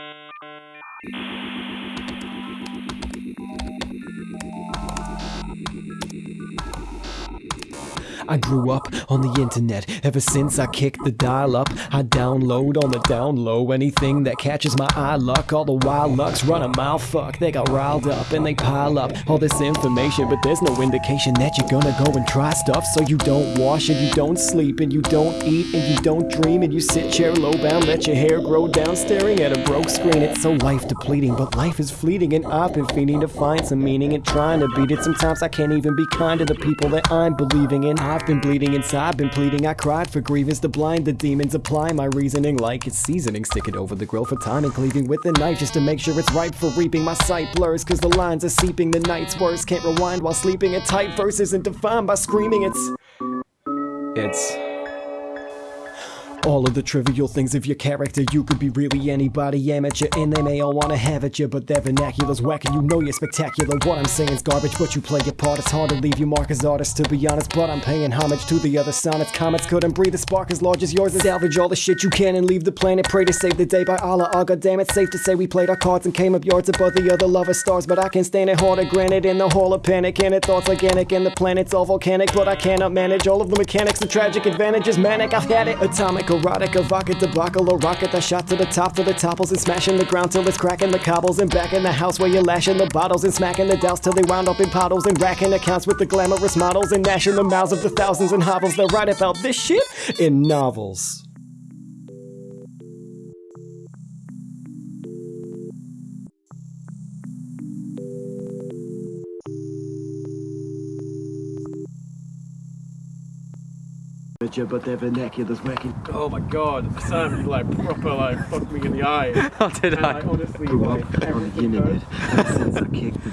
Música I grew up on the internet. Ever since I kicked the dial up, I download on the down low anything that catches my eye. Luck, all the wild lucks run a mile. Fuck, they got riled up and they pile up all this information, but there's no indication that you're gonna go and try stuff. So you don't wash and you don't sleep and you don't eat and you don't dream and you sit chair low bound, let your hair grow down, staring at a broke screen. It's so life depleting, but life is fleeting, and I've been feeding to find some meaning and trying to beat it. Sometimes I can't even be kind to the people that I'm believing in. I've been bleeding inside, been pleading. I cried for grievance to blind the demons. Apply my reasoning like it's seasoning. Stick it over the grill for time and cleaving with a knife just to make sure it's ripe for reaping. My sight blurs cause the lines are seeping. The night's worse, can't rewind while sleeping. A tight verse isn't defined by screaming. It's. It's. All of the trivial things of your character, you could be really anybody amateur, and they may all wanna have at you, but their vernacular's whack, and you know you're spectacular. What I'm saying's garbage, but you play your part. It's hard to leave you mark as artists, to be honest, but I'm paying homage to the other sonnets. Comets couldn't breathe a spark as large as yours, and salvage all the shit you can and leave the planet. Pray to save the day by Allah. Oh, god damn it, safe to say we played our cards and came up yards above the other lover stars, but I can stand it harder. Granted, in the hall of panic, and it thoughts organic, and the planet's all volcanic, but I cannot manage all of the mechanics. The tragic advantages, manic. I've had it, atomic, erotic, evocative debacle, a rocket that shot to the top till the topples and smashing the ground till it's cracking the cobbles and back in the house where you're lashing the bottles and smacking the douse till they wound up in puddles and racking accounts with the glamorous models and gnashing the mouths of the thousands and hovels that write about this shit in novels. But their vernacular's whacking. Oh my god, Sam, you like proper like fucked me in the eye. How oh, did And, I? like, honestly, Grew like, up on the everything internet. Ever since I kicked the